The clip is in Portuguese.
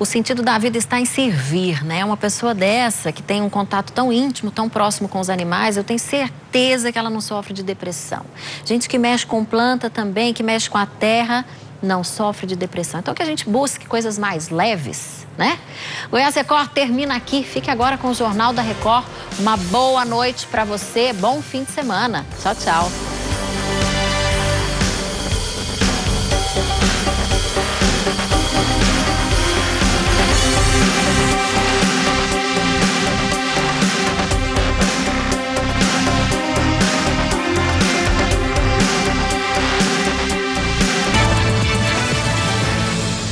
o sentido da vida está em servir, né? Uma pessoa dessa que tem um contato tão íntimo, tão próximo com os animais, eu tenho certeza que ela não sofre de depressão. Gente que mexe com planta também, que mexe com a terra, não sofre de depressão. Então que a gente busque coisas mais leves, né? Goiás Record termina aqui. Fique agora com o Jornal da Record. Uma boa noite para você, bom fim de semana. Tchau, tchau.